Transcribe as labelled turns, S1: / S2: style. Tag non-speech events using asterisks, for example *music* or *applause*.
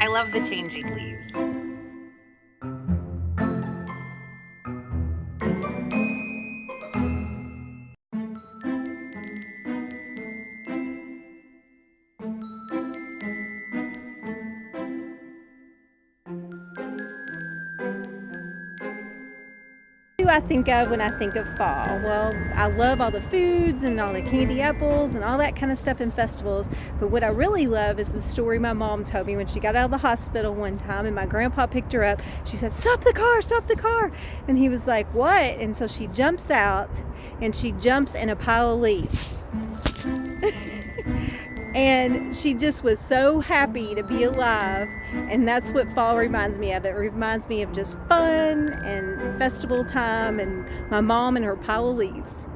S1: I love the changing leaves.
S2: I think of when I think of fall? Well, I love all the foods and all the candy apples and all that kind of stuff in festivals. But what I really love is the story my mom told me when she got out of the hospital one time and my grandpa picked her up. She said, Stop the car, stop the car. And he was like, What? And so she jumps out and she jumps in a pile of leaves. *laughs* and she just was so happy to be alive. And that's what fall reminds me of. It reminds me of just fun and festival time and my mom and her pile of leaves